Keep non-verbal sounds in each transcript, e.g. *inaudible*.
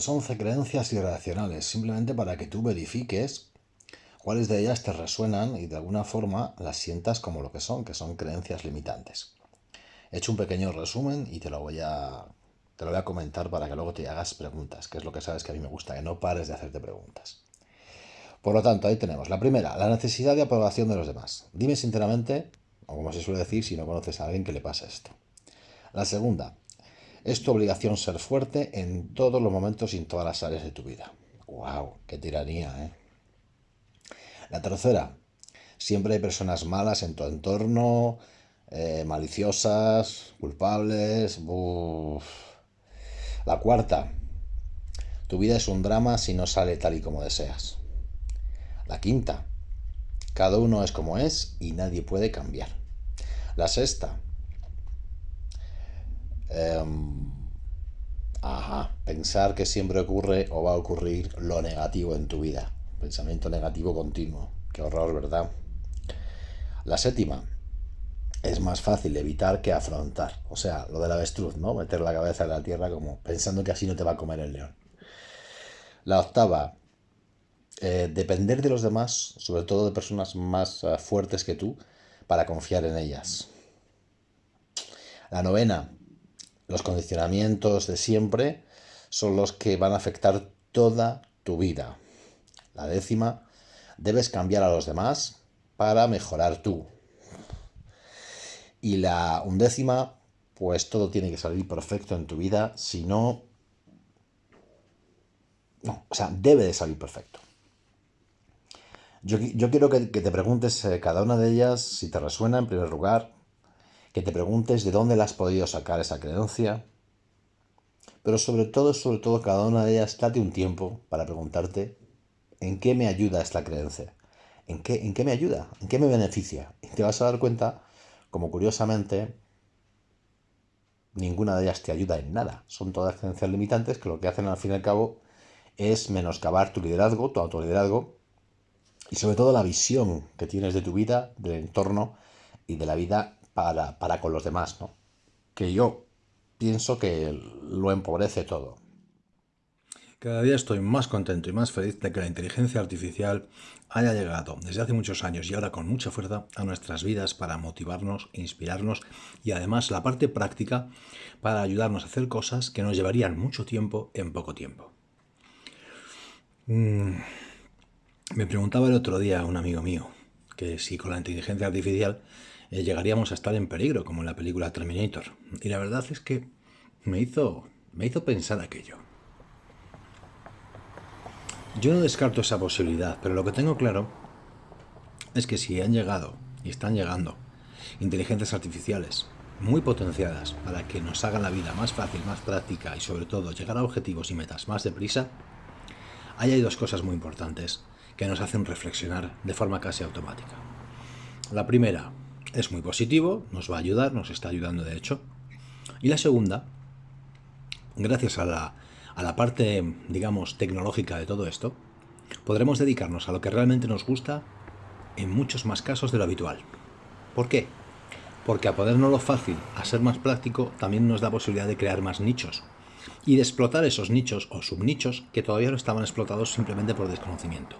pues 11 creencias irracionales, simplemente para que tú verifiques cuáles de ellas te resuenan y de alguna forma las sientas como lo que son, que son creencias limitantes. He hecho un pequeño resumen y te lo voy a, te lo voy a comentar para que luego te hagas preguntas, que es lo que sabes que a mí me gusta, que no pares de hacerte preguntas. Por lo tanto, ahí tenemos. La primera, la necesidad de aprobación de los demás. Dime sinceramente, o como se suele decir, si no conoces a alguien que le pasa esto. La segunda, es tu obligación ser fuerte en todos los momentos y en todas las áreas de tu vida. ¡Wow! ¡Qué tiranía, eh! La tercera, siempre hay personas malas en tu entorno, eh, maliciosas, culpables. La cuarta, tu vida es un drama si no sale tal y como deseas. La quinta, cada uno es como es y nadie puede cambiar. La sexta, em, ajá, pensar que siempre ocurre o va a ocurrir lo negativo en tu vida. Pensamiento negativo continuo. Qué horror, ¿verdad? La séptima, es más fácil evitar que afrontar. O sea, lo del avestruz, ¿no? Meter la cabeza en la tierra como pensando que así no te va a comer el león. La octava, eh, depender de los demás, sobre todo de personas más eh, fuertes que tú, para confiar en ellas. La novena, los condicionamientos de siempre son los que van a afectar toda tu vida. La décima, debes cambiar a los demás para mejorar tú. Y la undécima, pues todo tiene que salir perfecto en tu vida, si no... No, o sea, debe de salir perfecto. Yo, quiero que, te preguntes eh, cada una de ellas, si te resuena en primer lugar, que te preguntes de dónde la has podido sacar esa creencia, pero sobre todo, sobre todo, cada una de ellas, date un tiempo para preguntarte en qué me ayuda esta creencia, en qué, en qué me ayuda, en qué me beneficia. Y te vas a dar cuenta como curiosamente ninguna de ellas te ayuda en nada. Son todas creencias limitantes que lo que hacen al fin y al cabo es menoscabar tu liderazgo, tu autoliderazgo y sobre todo la visión que tienes de tu vida, del entorno y de la vida para, para con los demás, ¿no? Que yo pienso que lo empobrece todo. Cada día estoy más contento y más feliz de que la inteligencia artificial haya llegado desde hace muchos años y ahora con mucha fuerza a nuestras vidas para motivarnos, inspirarnos y además la parte práctica para ayudarnos a hacer cosas que nos llevarían mucho tiempo en poco tiempo. Mm, me preguntaba el otro día un amigo mío que si con la inteligencia artificial eh, llegaríamos a estar en peligro como en la película Terminator. Y la verdad es que me hizo, me hizo pensar aquello. Yo no descarto esa posibilidad, pero lo que tengo claro es que si han llegado y están llegando inteligencias artificiales muy potenciadas para que nos hagan la vida más fácil, más práctica y sobre todo llegar a objetivos y metas más deprisa, ahí hay dos cosas muy importantes que nos hacen reflexionar de forma casi automática. La primera es muy positivo, nos va a ayudar, nos está ayudando de hecho. Y la segunda, gracias a la a la parte, digamos, tecnológica de todo esto, podremos dedicarnos a lo que realmente nos gusta en muchos más casos de lo habitual. ¿Por qué? Porque a podernos lo fácil, a ser más práctico, también nos da posibilidad de crear más nichos y de explotar esos nichos o subnichos que todavía no estaban explotados simplemente por desconocimiento.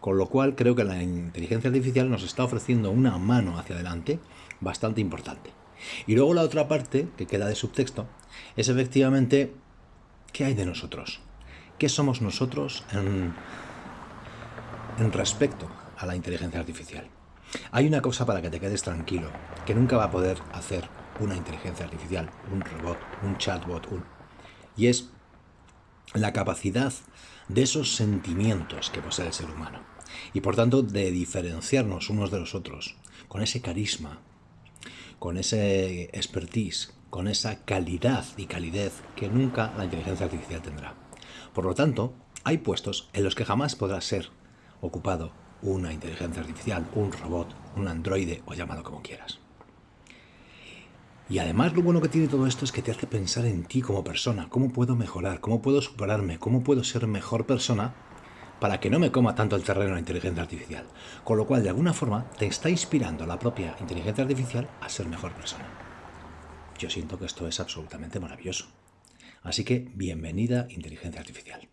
Con lo cual creo que la inteligencia artificial nos está ofreciendo una mano hacia adelante bastante importante. Y luego la otra parte, que queda de subtexto, es efectivamente ¿Qué hay de nosotros? ¿Qué somos nosotros en, respecto a la inteligencia artificial? Hay una cosa para que te quedes tranquilo, que nunca va a poder hacer una inteligencia artificial, un robot, un chatbot, y es la capacidad de esos sentimientos que posee el ser humano. Y por tanto, de diferenciarnos unos de los otros, con ese carisma, con ese expertise, con esa calidad y calidez que nunca la inteligencia artificial tendrá. Por lo tanto, hay puestos en los que jamás podrá ser ocupado una inteligencia artificial, un robot, un androide o llámalo como quieras. Y además lo bueno que tiene todo esto es que te hace pensar en ti como persona, cómo puedo mejorar, cómo puedo superarme, cómo puedo ser mejor persona para que no me coma tanto el terreno la inteligencia artificial. Con lo cual, de alguna forma, te está inspirando la propia inteligencia artificial a ser mejor persona. Yo siento que esto es absolutamente maravilloso. Así que bienvenida inteligencia artificial.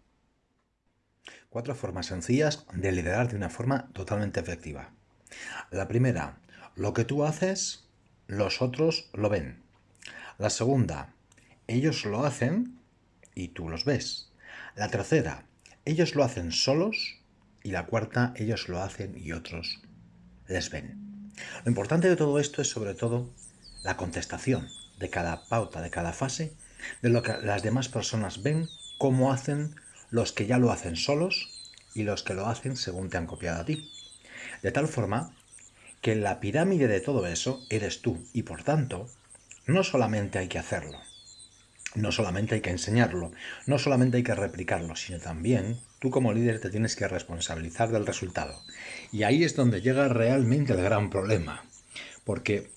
Cuatro formas sencillas de liderar de una forma totalmente efectiva. La primera, lo que tú haces, los otros lo ven. La segunda, ellos lo hacen y tú los ves. La tercera, ellos lo hacen solos. Y la cuarta, ellos lo hacen y otros les ven. Lo importante de todo esto es sobre todo la contestación de cada pauta, de cada fase, de lo que las demás personas ven, cómo hacen los que ya lo hacen solos y los que lo hacen según te han copiado a ti. De tal forma que la pirámide de todo eso eres tú y por tanto no solamente hay que hacerlo, no solamente hay que enseñarlo, no solamente hay que replicarlo, sino también tú como líder te tienes que responsabilizar del resultado. Y ahí es donde llega realmente el gran problema, porque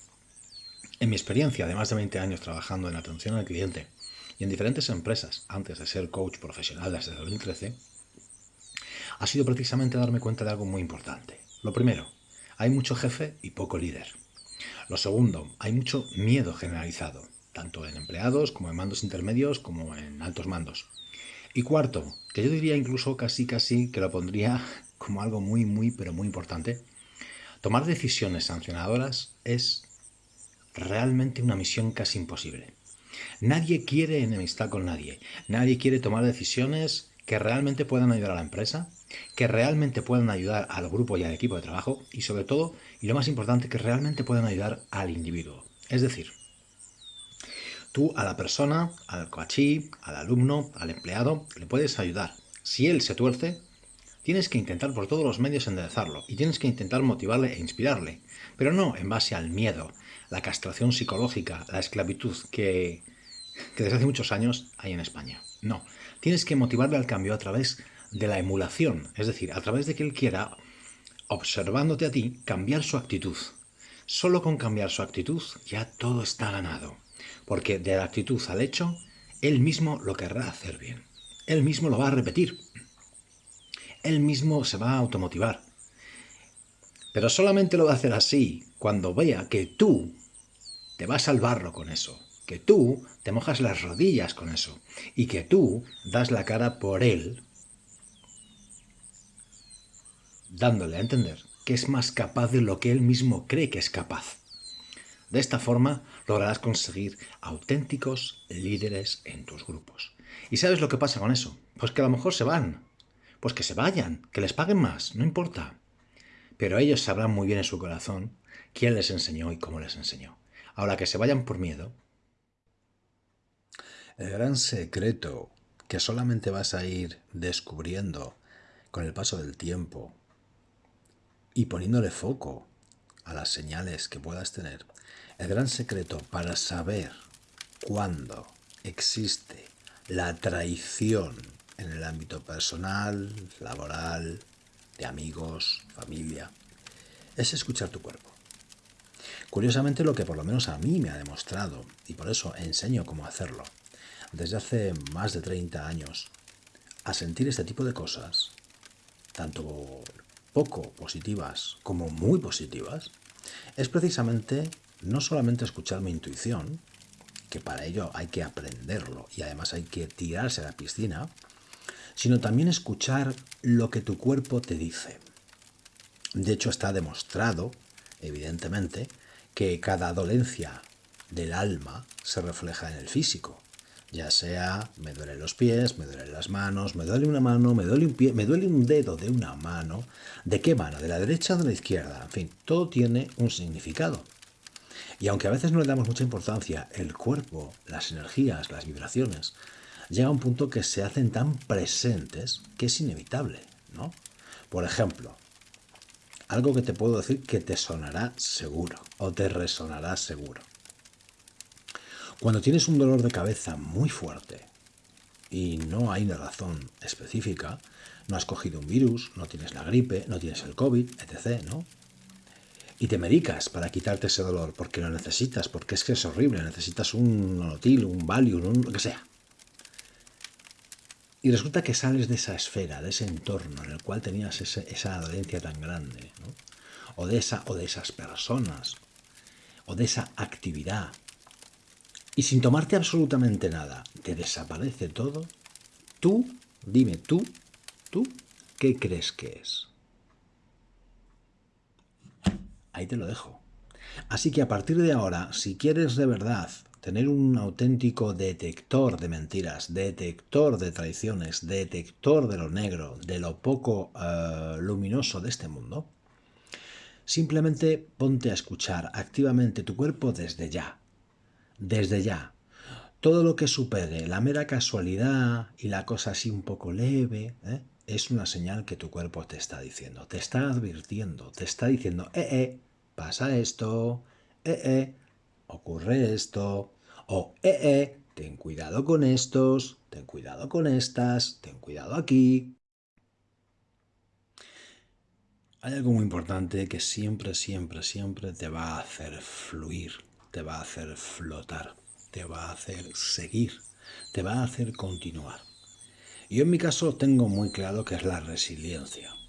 en mi experiencia de más de 20 años trabajando en atención al cliente y en diferentes empresas antes de ser coach profesional desde 2013, ha sido precisamente darme cuenta de algo muy importante. Lo primero, hay mucho jefe y poco líder. Lo segundo, hay mucho miedo generalizado, tanto en empleados como en mandos intermedios como en altos mandos. Y cuarto, que yo diría incluso casi casi que lo pondría *laughs* como algo muy muy pero muy importante, tomar decisiones sancionadoras es realmente una misión casi imposible. Nadie quiere enemistad con nadie, nadie quiere tomar decisiones que realmente puedan ayudar a la empresa, que realmente puedan ayudar al grupo y al equipo de trabajo y sobre todo, y lo más importante, que realmente puedan ayudar al individuo. Es decir, tú a la persona, al coachí, al alumno, al empleado, le puedes ayudar. Si él se tuerce, tienes que intentar por todos los medios enderezarlo y tienes que intentar motivarle e inspirarle, pero no en base al miedo, la castración psicológica, la esclavitud que, que desde hace muchos años hay en España. No, tienes que motivarle al cambio a través de la emulación, es decir, a través de que él quiera, observándote a ti, cambiar su actitud. Solo con cambiar su actitud ya todo está ganado, porque de la actitud al hecho, él mismo lo querrá hacer bien. Él mismo lo va a repetir. Él mismo se va a automotivar. Pero solamente lo va a hacer así cuando vea que tú te vas al barro con eso, que tú te mojas las rodillas con eso y que tú das la cara por él dándole a entender que es más capaz de lo que él mismo cree que es capaz. De esta forma lograrás conseguir auténticos líderes en tus grupos. ¿Y sabes lo que pasa con eso? Pues que a lo mejor se van. Pues que se vayan, que les paguen más, no importa. Pero ellos sabrán muy bien en su corazón quién les enseñó y cómo les enseñó. Ahora que se vayan por miedo. El gran secreto que solamente vas a ir descubriendo con el paso del tiempo y poniéndole foco a las señales que puedas tener, el gran secreto para saber cuándo existe la traición en el ámbito personal, laboral, de amigos, familia, es escuchar tu cuerpo. Curiosamente lo que por lo menos a mí me ha demostrado, y por eso enseño cómo hacerlo, desde hace más de 30 años, a sentir este tipo de cosas, tanto poco positivas como muy positivas, es precisamente no solamente escuchar mi intuición, que para ello hay que aprenderlo y además hay que tirarse a la piscina, sino también escuchar lo que tu cuerpo te dice. De hecho, está demostrado, evidentemente, que cada dolencia del alma se refleja en el físico ya sea me duelen los pies, me duelen las manos, me duele una mano, me duele un pie, me duele un dedo de una mano. ¿De qué mano? ¿De la derecha o de la izquierda? En fin, todo tiene un significado. Y aunque a veces no le damos mucha importancia, el cuerpo, las energías, las vibraciones, llega a un punto que se hacen tan presentes que es inevitable, ¿no? Por ejemplo, algo que te puedo decir que te sonará seguro o te resonará seguro. Cuando tienes un dolor de cabeza muy fuerte y no hay una razón específica, no has cogido un virus, no tienes la gripe, no tienes el COVID, etc., ¿no? Y te medicas para quitarte ese dolor porque lo necesitas, porque es que es horrible, necesitas un nonotil, un Valium, un, lo que sea. Y resulta que sales de esa esfera, de ese entorno en el cual tenías esa dolencia tan grande, o, de esa, o de esas personas, o de esa actividad y sin tomarte absolutamente nada, te desaparece todo, tú, dime tú, tú, ¿qué crees que es? Ahí te lo dejo. Así que a partir de ahora, si quieres de verdad tener un auténtico detector de mentiras, detector de traiciones, detector de lo negro, de lo poco eh, luminoso de este mundo, simplemente ponte a escuchar activamente tu cuerpo desde ya, desde ya. Todo lo que supere la mera casualidad y la cosa así un poco leve, ¿eh? es una señal que tu cuerpo te está diciendo, te está advirtiendo, te está diciendo, eh, eh, pasa esto, eh, eh, ocurre esto, o eh, eh, ten cuidado con estos, ten cuidado con estas, ten cuidado aquí. Hay algo muy importante que siempre, siempre, siempre te va a hacer fluir, te va a hacer flotar, te va a hacer seguir, te va a hacer continuar. Yo en mi caso tengo muy claro que es la resiliencia.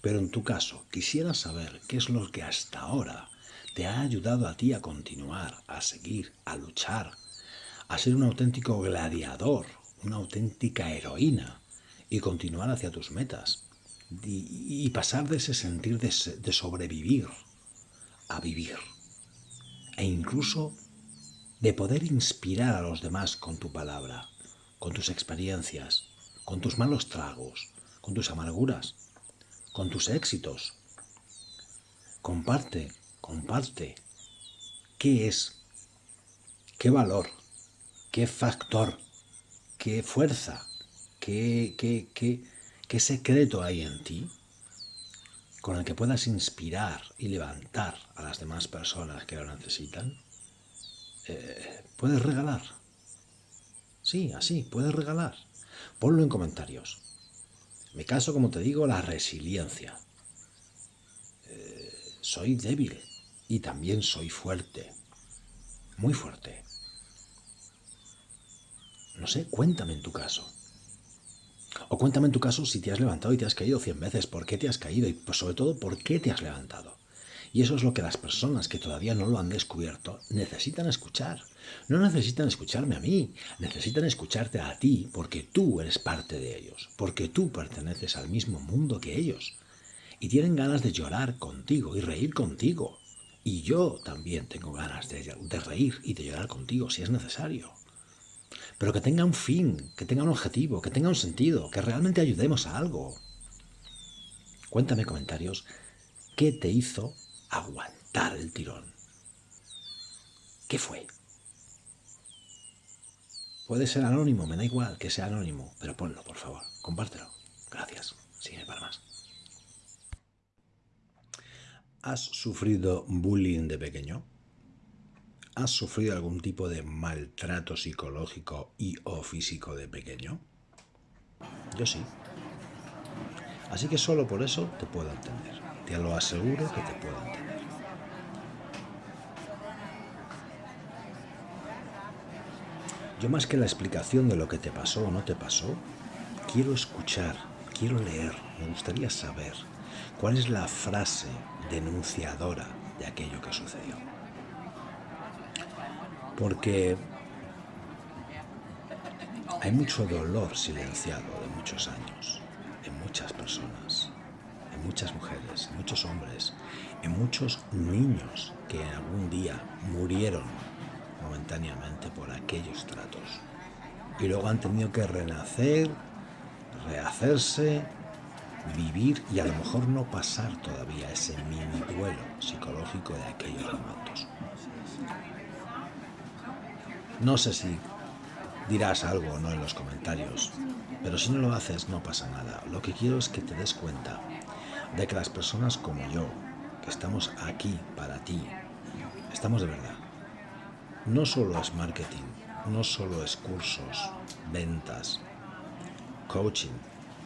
Pero en tu caso, quisiera saber qué es lo que hasta ahora te ha ayudado a ti a continuar, a seguir, a luchar, a ser un auténtico gladiador, una auténtica heroína y continuar hacia tus metas y, pasar de ese sentir de, sobrevivir a vivir. E incluso de poder inspirar a los demás con tu palabra, con tus experiencias, con tus malos tragos, con tus amarguras, con tus éxitos. Comparte comparte. ¿Qué es? ¿Qué valor? ¿Qué factor? ¿Qué fuerza? ¿Qué, qué, qué, qué secreto hay en ti con el que puedas inspirar y levantar a las demás personas que lo necesitan? Eh, puedes regalar. Sí, así, puedes regalar. Ponlo en comentarios. Me caso, como te digo, la resiliencia. Eh, soy débil, y también soy fuerte, muy fuerte. No sé, cuéntame en tu caso. O cuéntame en tu caso si te has levantado y te has caído cien veces, por qué te has caído y pues, sobre todo por qué te has levantado. Y eso es lo que las personas que todavía no lo han descubierto necesitan escuchar. No necesitan escucharme a mí, necesitan escucharte a ti porque tú eres parte de ellos, porque tú perteneces al mismo mundo que ellos. Y tienen ganas de llorar contigo y reír contigo. Y yo también tengo ganas de, reír y de llorar contigo si es necesario. Pero que tenga un fin, que tenga un objetivo, que tenga un sentido, que realmente ayudemos a algo. Cuéntame comentarios, ¿qué te hizo aguantar el tirón? ¿Qué fue? Puede ser anónimo, me da igual que sea anónimo, pero ponlo, por favor, compártelo. Gracias. Sigue para más. ¿Has sufrido bullying de pequeño? ¿Has sufrido algún tipo de maltrato psicológico y o físico de pequeño? Yo sí. Así que solo por eso te puedo entender. Te lo aseguro que te puedo entender. Yo más que la explicación de lo que te pasó o no te pasó, quiero escuchar, quiero leer, me gustaría saber ¿Cuál es la frase denunciadora de aquello que sucedió? Porque hay mucho dolor silenciado de muchos años en muchas personas, en muchas mujeres, en muchos hombres, en muchos niños que algún día murieron momentáneamente por aquellos tratos y luego han tenido que renacer, rehacerse vivir y a lo mejor no pasar todavía ese mini duelo psicológico de aquellos momentos. No sé si dirás algo o no en los comentarios, pero si no lo haces no pasa nada. Lo que quiero es que te des cuenta de que las personas como yo, que estamos aquí para ti, estamos de verdad. No solo es marketing, no solo es cursos, ventas, coaching,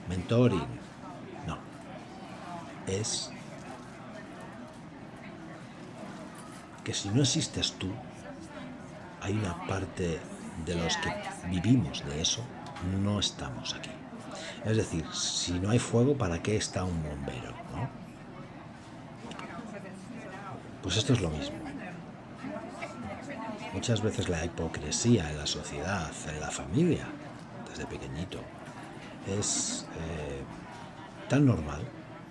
mentoring, es que si no existes tú, hay una parte de los que vivimos de eso, no estamos aquí. Es decir, si no hay fuego, ¿para qué está un bombero? Pues esto es lo mismo. Muchas veces la hipocresía en la sociedad, en la familia, desde pequeñito, es eh, tan normal,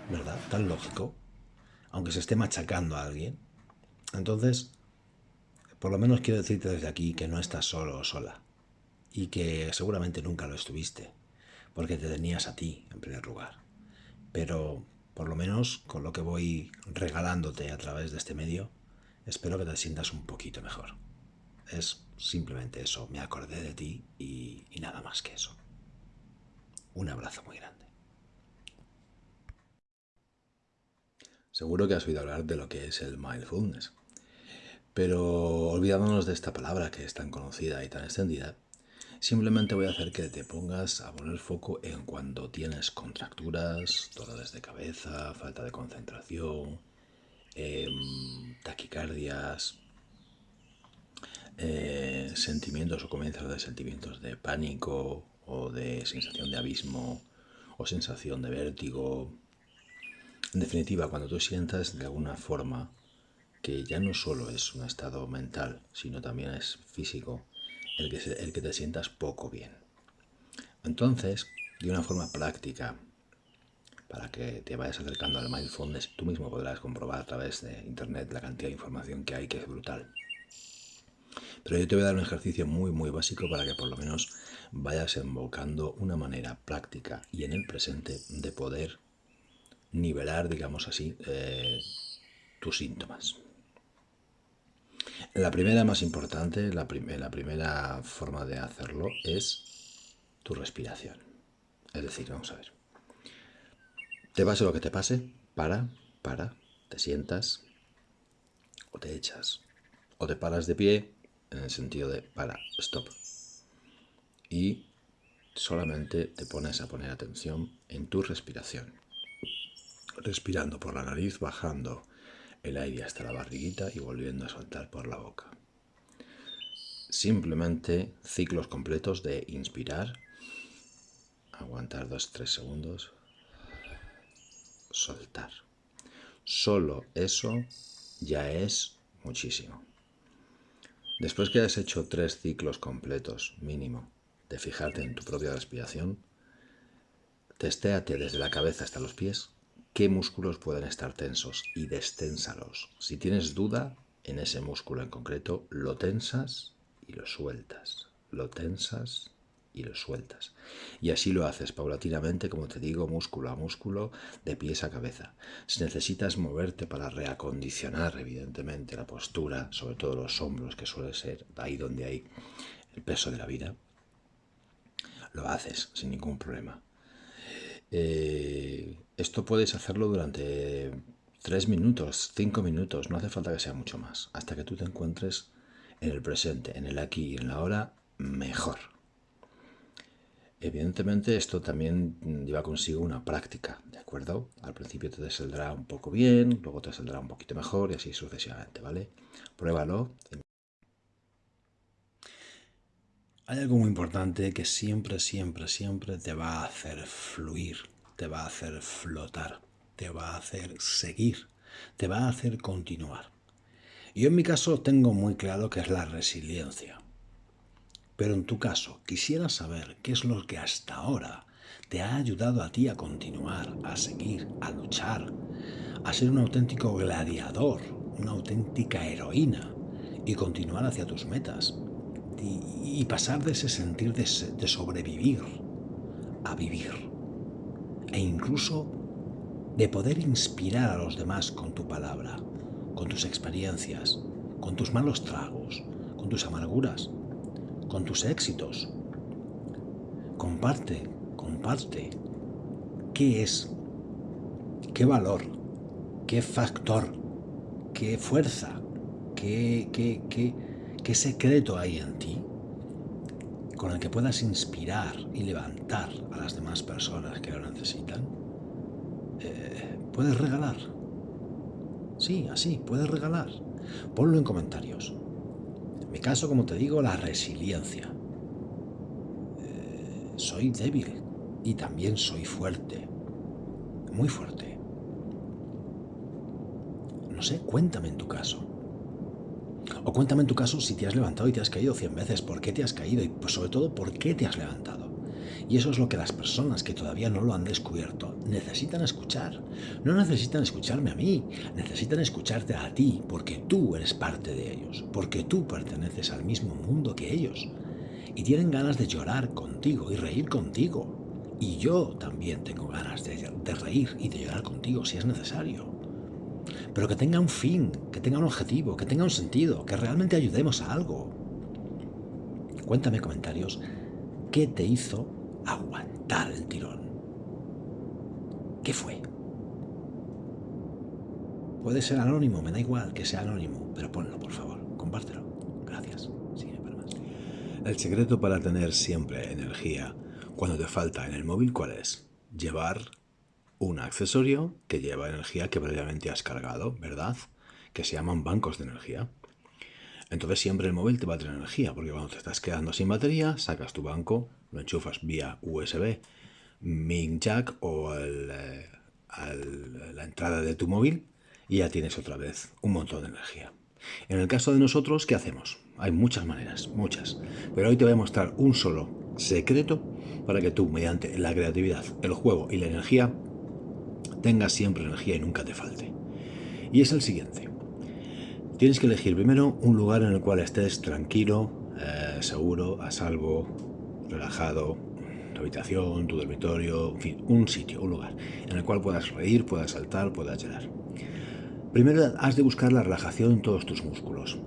¿verdad? Tan lógico, aunque se esté machacando a alguien. Entonces, por lo menos quiero decirte desde aquí que no estás solo o sola y que seguramente nunca lo estuviste, porque te tenías a ti en primer lugar. Pero por lo menos con lo que voy regalándote a través de este medio, espero que te sientas un poquito mejor. Es simplemente eso, me acordé de ti y, nada más que eso. Un abrazo muy grande. Seguro que has oído hablar de lo que es el mindfulness, pero olvidándonos de esta palabra que es tan conocida y tan extendida, Simplemente voy a hacer que te pongas a poner foco en cuando tienes contracturas, dolores de cabeza, falta de concentración, em, taquicardias, eh, sentimientos o comienzos de sentimientos de pánico o de sensación de abismo o sensación de vértigo. En definitiva, cuando tú sientas de alguna forma que ya no solo es un estado mental, sino también es físico, el que, el que te sientas poco bien. Entonces, de una forma práctica, para que te vayas acercando al mindfulness, tú mismo podrás comprobar a través de internet la cantidad de información que hay, que es brutal. Pero yo te voy a dar un ejercicio muy, muy básico para que por lo menos vayas invocando una manera práctica y en el presente de poder nivelar, digamos así, eh, tus síntomas. La primera más importante, la, la primera forma de hacerlo es tu respiración. Es decir, vamos a ver. Te pase lo que te pase, para, para, te sientas o te echas o te paras de pie en el sentido de para, stop. Y solamente te pones a poner atención en tu respiración. Respirando por la nariz, bajando el aire hasta la barriguita y volviendo a soltar por la boca. Simplemente ciclos completos de inspirar, aguantar 2-3 segundos, soltar. Solo eso ya es muchísimo. Después que hayas hecho tres ciclos completos mínimo de fijarte en tu propia respiración, testéate desde la cabeza hasta los pies qué músculos pueden estar tensos y desténsalos. Si tienes duda en ese músculo en concreto, lo tensas y lo sueltas. Lo tensas y lo sueltas. Y así lo haces paulatinamente, como te digo, músculo a músculo, de pies a cabeza. Si necesitas moverte para reacondicionar, evidentemente, la postura, sobre todo los hombros, que suele ser ahí donde hay el peso de la vida, lo haces sin ningún problema. Eh, esto puedes hacerlo durante 3 minutos, 5 minutos, no hace falta que sea mucho más, hasta que tú te encuentres en el presente, en el aquí y en la ahora, mejor. Evidentemente esto también lleva consigo una práctica, ¿de acuerdo? Al principio te saldrá un poco bien, luego te saldrá un poquito mejor y así sucesivamente, ¿vale? Pruébalo. Hay algo muy importante que siempre, siempre, siempre te va a hacer fluir, te va a hacer flotar, te va a hacer seguir, te va a hacer continuar. Yo en mi caso tengo muy claro que es la resiliencia. Pero en tu caso, quisiera saber qué es lo que hasta ahora te ha ayudado a ti a continuar, a seguir, a luchar, a ser un auténtico gladiador, una auténtica heroína y continuar hacia tus metas y, pasar de ese sentir de, sobrevivir a vivir. E incluso de poder inspirar a los demás con tu palabra, con tus experiencias, con tus malos tragos, con tus amarguras, con tus éxitos. Comparte, comparte. ¿Qué es? ¿Qué valor? ¿Qué factor? ¿Qué fuerza? ¿Qué, qué, qué, ¿Qué secreto hay en ti con el que puedas inspirar y levantar a las demás personas que lo necesitan? Eh, puedes regalar. Sí, así, puedes regalar. Ponlo en comentarios. Mi caso, como te digo, la resiliencia. Eh, soy débil y también soy fuerte. Muy fuerte. No sé, cuéntame en tu caso. O cuéntame en tu caso si te has levantado y te has caído 100 veces, por qué te has caído y pues, sobre todo por qué te has levantado. Y eso es lo que las personas que todavía no lo han descubierto necesitan escuchar. No necesitan escucharme a mí, necesitan escucharte a ti, porque tú eres parte de ellos, porque tú perteneces al mismo mundo que ellos. Y tienen ganas de llorar contigo y reír contigo. Y yo también tengo ganas de, reír y de llorar contigo si es necesario. Pero que tenga un fin, que tenga un objetivo, que tenga un sentido, que realmente ayudemos a algo. Cuéntame comentarios, ¿qué te hizo aguantar el tirón. ¿Qué fue? Puede ser anónimo, me da igual que sea anónimo, pero ponlo, por favor, compártelo. Gracias. Sigue para más. El secreto para tener siempre energía cuando te falta en el móvil, ¿cuál es? Llevar un accesorio que lleva energía que previamente has cargado, ¿verdad? Que se llaman bancos de energía. Entonces siempre el móvil te va a tener energía, porque cuando te estás quedando sin batería, sacas tu banco, lo enchufas vía USB, min jack o eh, la entrada de tu móvil y ya tienes otra vez un montón de energía. En el caso de nosotros, ¿qué hacemos? Hay muchas maneras, muchas. Pero hoy te voy a mostrar un solo secreto para que tú, mediante la creatividad, el juego y la energía, tengas siempre energía y nunca te falte. Y es el siguiente. Tienes que elegir primero un lugar en el cual estés tranquilo, eh, seguro, a salvo, relajado, tu habitación, tu dormitorio, en fin, un sitio, un lugar, en el cual puedas reír, puedas saltar, puedas llorar. Primero has de buscar la relajación en todos tus músculos.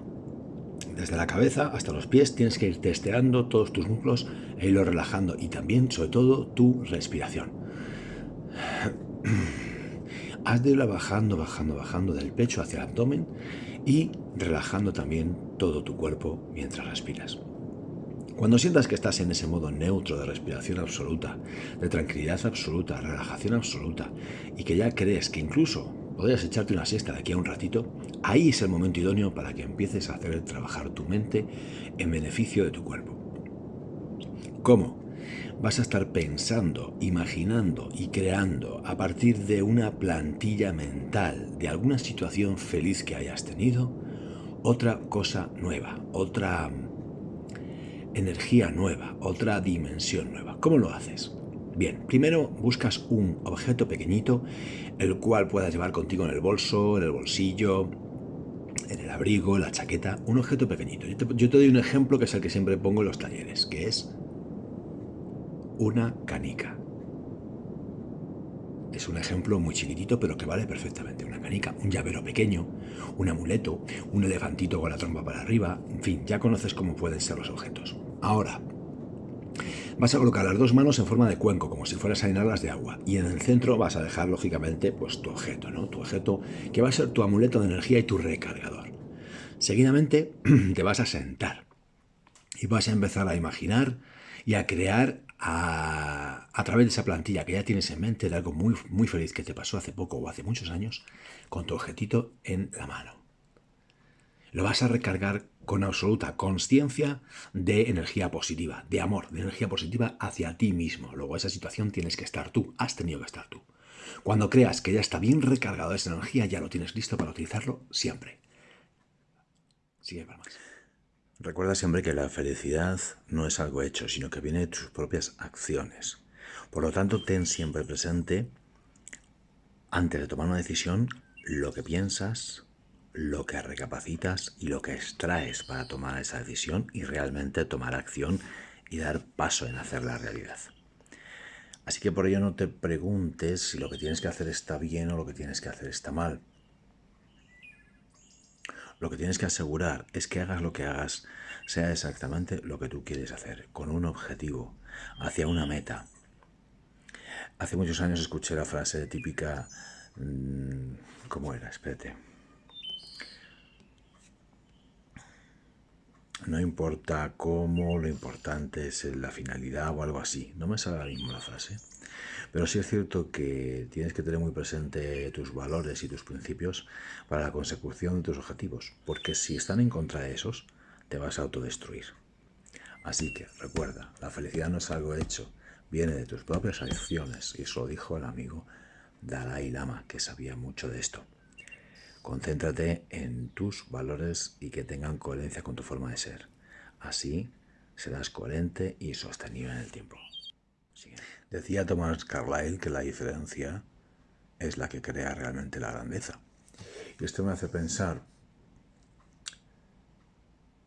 Desde la cabeza hasta los pies tienes que ir testeando todos tus músculos e irlo relajando y también, sobre todo, tu respiración. Has de irla bajando, bajando, bajando del pecho hacia el abdomen y relajando también todo tu cuerpo mientras respiras. Cuando sientas que estás en ese modo neutro de respiración absoluta, de tranquilidad absoluta, relajación absoluta, y que ya crees que incluso podrías echarte una siesta de aquí a un ratito, ahí es el momento idóneo para que empieces a hacer trabajar tu mente en beneficio de tu cuerpo. ¿Cómo? Vas a estar pensando, imaginando y creando a partir de una plantilla mental de alguna situación feliz que hayas tenido, otra cosa nueva, otra energía nueva, otra dimensión nueva. ¿Cómo lo haces? Bien, primero buscas un objeto pequeñito, el cual puedas llevar contigo en el bolso, en el bolsillo, en el abrigo, en la chaqueta, un objeto pequeñito. Yo te, yo te doy un ejemplo que es el que siempre pongo en los talleres, que es una canica. Es un ejemplo muy chiquitito, pero que vale perfectamente. Una canica, un llavero pequeño, un amuleto, un elefantito con la trompa para arriba, en fin, ya conoces cómo pueden ser los objetos. Ahora, vas a colocar las dos manos en forma de cuenco, como si fueras a llenarlas de agua. Y en el centro vas a dejar, lógicamente, pues tu objeto, ¿no? Tu objeto que va a ser tu amuleto de energía y tu recargador. Seguidamente *clears throat* te vas a sentar y vas a empezar a imaginar y a crear a, través de esa plantilla que ya tienes en mente de algo muy, muy feliz que te pasó hace poco o hace muchos años, con tu objetito en la mano. Lo vas a recargar con absoluta conciencia de energía positiva, de amor, de energía positiva hacia ti mismo. Luego esa situación tienes que estar tú, has tenido que estar tú. Cuando creas que ya está bien recargado esa energía, ya lo tienes listo para utilizarlo siempre. Sigue para más. Recuerda siempre que la felicidad no es algo hecho, sino que viene de tus propias acciones. Por lo tanto, ten siempre presente, antes de tomar una decisión, lo que piensas, lo que recapacitas y lo que extraes para tomar esa decisión y realmente tomar acción y dar paso en hacer la realidad. Así que por ello no te preguntes si lo que tienes que hacer está bien o lo que tienes que hacer está mal. Lo que tienes que asegurar es que hagas lo que hagas, sea exactamente lo que tú quieres hacer, con un objetivo, hacia una meta. Hace muchos años escuché la frase típica, mm, ¿cómo era? Espérate. No importa cómo, lo importante es la finalidad o algo así. No me sale ahora mismo la frase. Pero sí es cierto que tienes que tener muy presente tus valores y tus principios para la consecución de tus objetivos. Porque si están en contra de esos, te vas a autodestruir. Así que recuerda, la felicidad no es algo hecho, viene de tus propias acciones. Y eso lo dijo el amigo Dalai Lama, que sabía mucho de esto. Concéntrate en tus valores y que tengan coherencia con tu forma de ser. Así serás coherente y sostenible en el tiempo. Decía Thomas Carlyle que la diferencia es la que crea realmente la grandeza. Y esto me hace pensar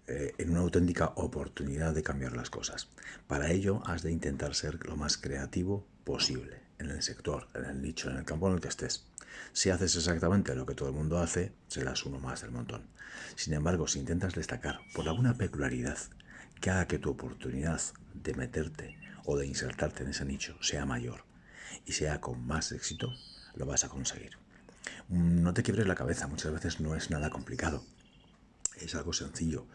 eh, en una auténtica oportunidad de cambiar las cosas. Para ello has de intentar ser lo más creativo posible en el sector, en el nicho, en el campo en el que estés. Si haces exactamente lo que todo el mundo hace, serás uno más del montón. Sin embargo, si intentas destacar por alguna peculiaridad que haga que tu oportunidad de meterte o de insertarte en ese nicho sea mayor y sea con más éxito, lo vas a conseguir. No te quiebres la cabeza, muchas veces no es nada complicado. Es algo sencillo.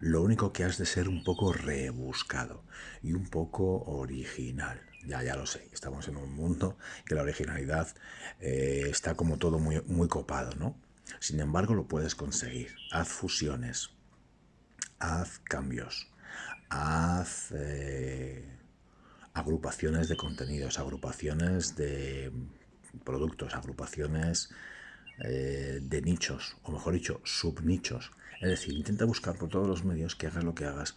Lo único que has de ser un poco rebuscado y un poco original. Ya, ya lo sé, estamos en un mundo que la originalidad eh, está como todo muy, muy copado, ¿no? Sin embargo, lo puedes conseguir. Haz fusiones, haz cambios, haz eh, agrupaciones de contenidos, agrupaciones de productos, agrupaciones eh, de nichos, o mejor dicho, subnichos. Es decir, intenta buscar por todos los medios que hagas lo que hagas,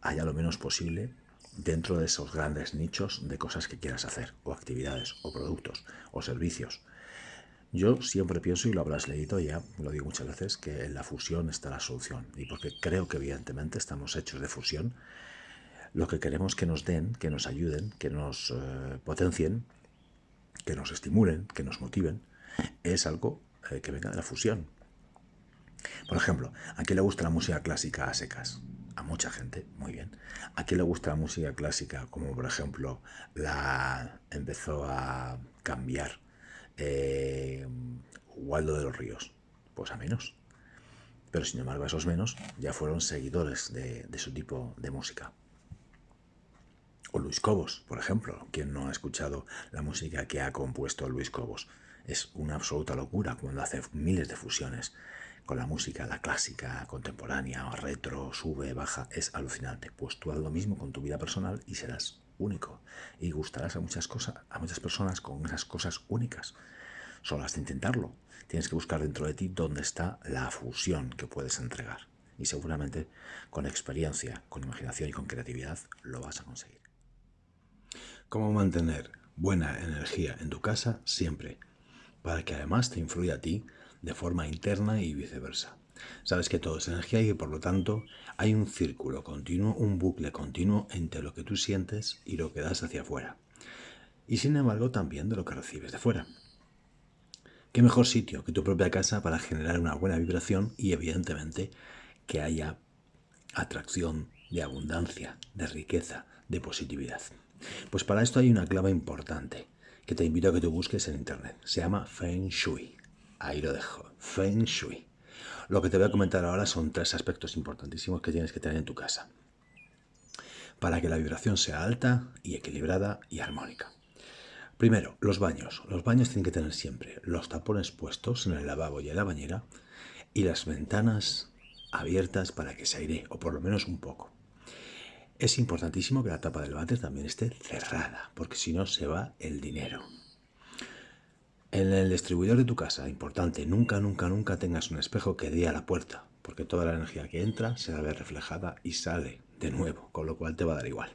haya lo menos posible dentro de esos grandes nichos de cosas que quieras hacer, o actividades, o productos, o servicios. Yo siempre pienso, y lo habrás leído ya, lo digo muchas veces, que en la fusión está la solución. Y porque creo que evidentemente estamos hechos de fusión, lo que queremos que nos den, que nos ayuden, que nos eh, potencien, que nos estimulen, que nos motiven, es algo eh, que venga de la fusión. Por ejemplo, ¿a quién le gusta la música clásica a secas? A mucha gente, muy bien. ¿A quién le gusta la música clásica como por ejemplo la empezó a cambiar eh, Waldo de los Ríos? Pues a menos. Pero sin embargo esos menos ya fueron seguidores de su tipo de música. O Luis Cobos, por ejemplo. ¿Quién no ha escuchado la música que ha compuesto Luis Cobos? Es una absoluta locura cuando hace miles de fusiones con la música, la clásica, contemporánea, retro, sube, baja. Es alucinante. Pues tú haz lo mismo con tu vida personal y serás único. Y gustarás a muchas, cosas, a muchas personas con esas cosas únicas. Solo has de intentarlo. Tienes que buscar dentro de ti dónde está la fusión que puedes entregar. Y seguramente con experiencia, con imaginación y con creatividad lo vas a conseguir. Cómo mantener buena energía en tu casa siempre, para que además te influya a ti de forma interna y viceversa. Sabes que todo es energía y por lo tanto hay un círculo continuo, un bucle continuo entre lo que tú sientes y lo que das hacia afuera. Y sin embargo también de lo que recibes de fuera. ¿Qué mejor sitio que tu propia casa para generar una buena vibración y evidentemente que haya atracción de abundancia, de riqueza, de positividad? Pues para esto hay una clave importante que te invito a que tú busques en internet. Se llama Feng Shui. Ahí lo dejo. Feng Shui. Lo que te voy a comentar ahora son tres aspectos importantísimos que tienes que tener en tu casa para que la vibración sea alta y equilibrada y armónica. Primero, los baños. Los baños tienen que tener siempre los tapones puestos en el lavabo y en la bañera y las ventanas abiertas para que se aire, o por lo menos un poco. Es importantísimo que la tapa del váter también esté cerrada, porque si no se va el dinero. En el distribuidor de tu casa, importante, nunca, nunca, nunca tengas un espejo que dé a la puerta, porque toda la energía que entra se va a ver reflejada y sale de nuevo, con lo cual te va a dar igual.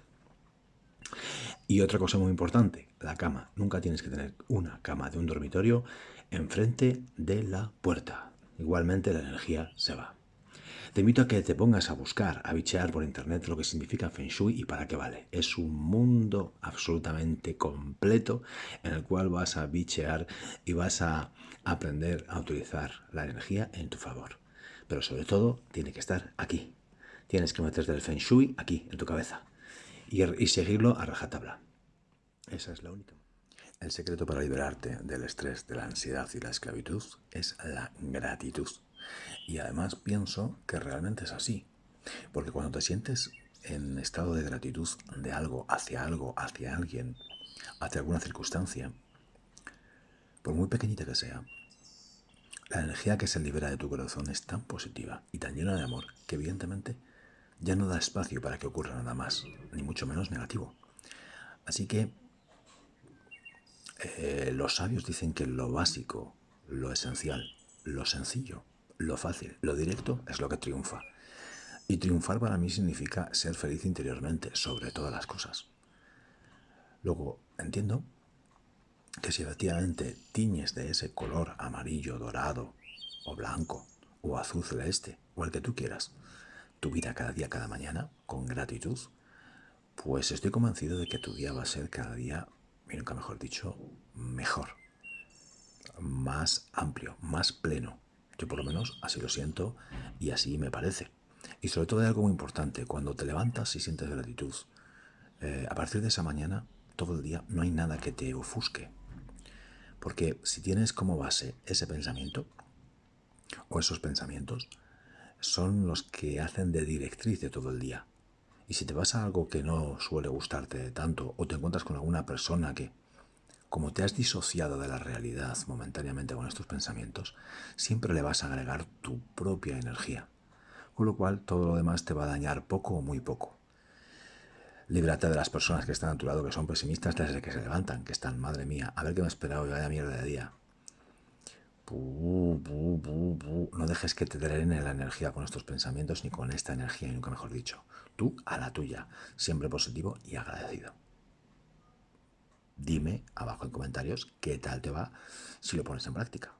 Y otra cosa muy importante, la cama. Nunca tienes que tener una cama de un dormitorio enfrente de la puerta. Igualmente la energía se va. Te invito a que te pongas a buscar, a bichear por internet lo que significa Feng Shui y para qué vale. Es un mundo absolutamente completo en el cual vas a bichear y vas a aprender a utilizar la energía en tu favor. Pero sobre todo, tiene que estar aquí. Tienes que meterte el Feng Shui aquí, en tu cabeza. Y, y seguirlo a rajatabla. Esa es la única. El secreto para liberarte del estrés, de la ansiedad y la esclavitud es la gratitud. Y además pienso que realmente es así. Porque cuando te sientes en estado de gratitud de algo, hacia algo, hacia alguien, hacia alguna circunstancia, por muy pequeñita que sea, la energía que se libera de tu corazón es tan positiva y tan llena de amor que evidentemente ya no da espacio para que ocurra nada más, ni mucho menos negativo. Así que eh, los sabios dicen que lo básico, lo esencial, lo sencillo, lo fácil, lo directo es lo que triunfa. Y triunfar para mí significa ser feliz interiormente, sobre todas las cosas. Luego, entiendo que si efectivamente tiñes de ese color amarillo, dorado, o blanco, o azul celeste, o el que tú quieras, tu vida cada día, cada mañana, con gratitud, pues estoy convencido de que tu día va a ser cada día, nunca mejor dicho, mejor, más amplio, más pleno. Yo por lo menos así lo siento y así me parece. Y sobre todo hay algo muy importante, cuando te levantas y sientes gratitud, eh, a partir de esa mañana, todo el día, no hay nada que te ofusque. Porque si tienes como base ese pensamiento, o esos pensamientos, son los que hacen de directriz de todo el día. Y si te pasa algo que no suele gustarte tanto, o te encuentras con alguna persona que, como te has disociado de la realidad momentáneamente con estos pensamientos, siempre le vas a agregar tu propia energía con lo cual todo lo demás te va a dañar poco o muy poco. Líbrate de las personas que están a tu lado, que son pesimistas desde que se levantan, que están, madre mía, a ver qué me ha esperado y vaya mierda de día. no dejes que te drene la energía con estos pensamientos ni con esta energía, nunca mejor dicho. Tú a la tuya, siempre positivo y agradecido. Dime abajo en comentarios qué tal te va si lo pones en práctica.